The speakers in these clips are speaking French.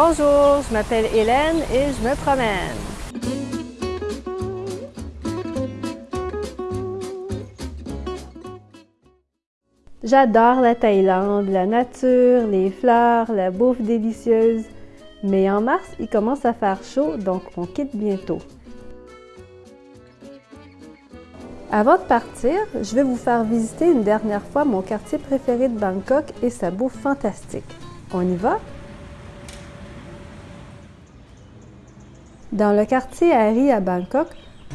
Bonjour, je m'appelle Hélène et je me promène. J'adore la Thaïlande, la nature, les fleurs, la bouffe délicieuse. Mais en mars, il commence à faire chaud, donc on quitte bientôt. Avant de partir, je vais vous faire visiter une dernière fois mon quartier préféré de Bangkok et sa bouffe fantastique. On y va? Dans le quartier Harry à Bangkok,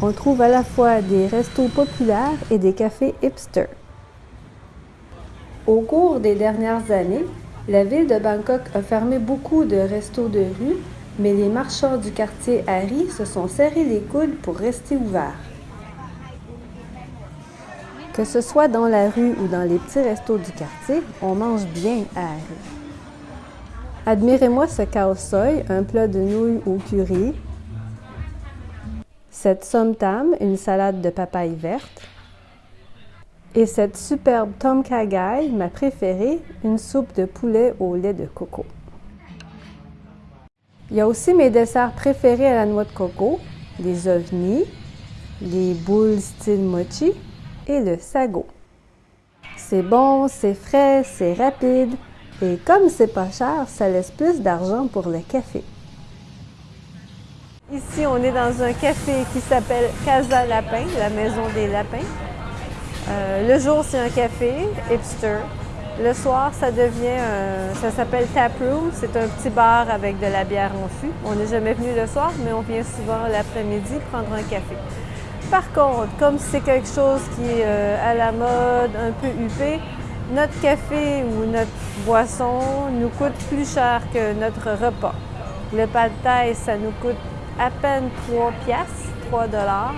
on trouve à la fois des restos populaires et des cafés hipster. Au cours des dernières années, la ville de Bangkok a fermé beaucoup de restos de rue, mais les marchands du quartier Harry se sont serrés les coudes pour rester ouverts. Que ce soit dans la rue ou dans les petits restos du quartier, on mange bien à Harry. Admirez-moi ce soi, un plat de nouilles au curry, cette somtam, une salade de papaye verte, et cette superbe tom kha gai, ma préférée, une soupe de poulet au lait de coco. Il y a aussi mes desserts préférés à la noix de coco, les ovnis, les boules style mochi et le sago. C'est bon, c'est frais, c'est rapide et comme c'est pas cher, ça laisse plus d'argent pour le café. Ici, on est dans un café qui s'appelle Casa Lapin, la maison des lapins. Euh, le jour, c'est un café hipster. Le soir, ça devient, ça s'appelle Tap Room. C'est un petit bar avec de la bière en fût. On n'est jamais venu le soir, mais on vient souvent l'après-midi prendre un café. Par contre, comme c'est quelque chose qui est euh, à la mode, un peu huppé, notre café ou notre boisson nous coûte plus cher que notre repas. Le pad thai, ça nous coûte à peine 3 piastres, 3 dollars.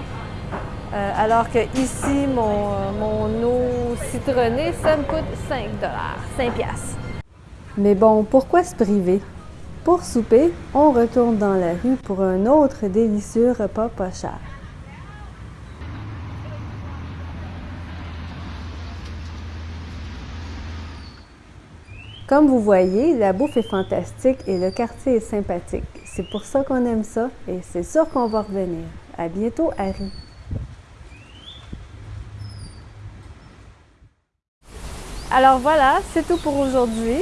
Euh, alors que ici, mon, mon, eau citronnée, ça me coûte 5 dollars, 5 piastres. Mais bon, pourquoi se priver? Pour souper, on retourne dans la rue pour un autre délicieux repas pas cher. Comme vous voyez, la bouffe est fantastique et le quartier est sympathique. C'est pour ça qu'on aime ça et c'est sûr qu'on va revenir. À bientôt, Harry! Alors voilà, c'est tout pour aujourd'hui.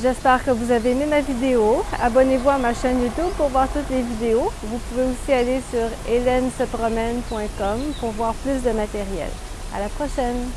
J'espère que vous avez aimé ma vidéo. Abonnez-vous à ma chaîne YouTube pour voir toutes les vidéos. Vous pouvez aussi aller sur hélènesepromène.com pour voir plus de matériel. À la prochaine!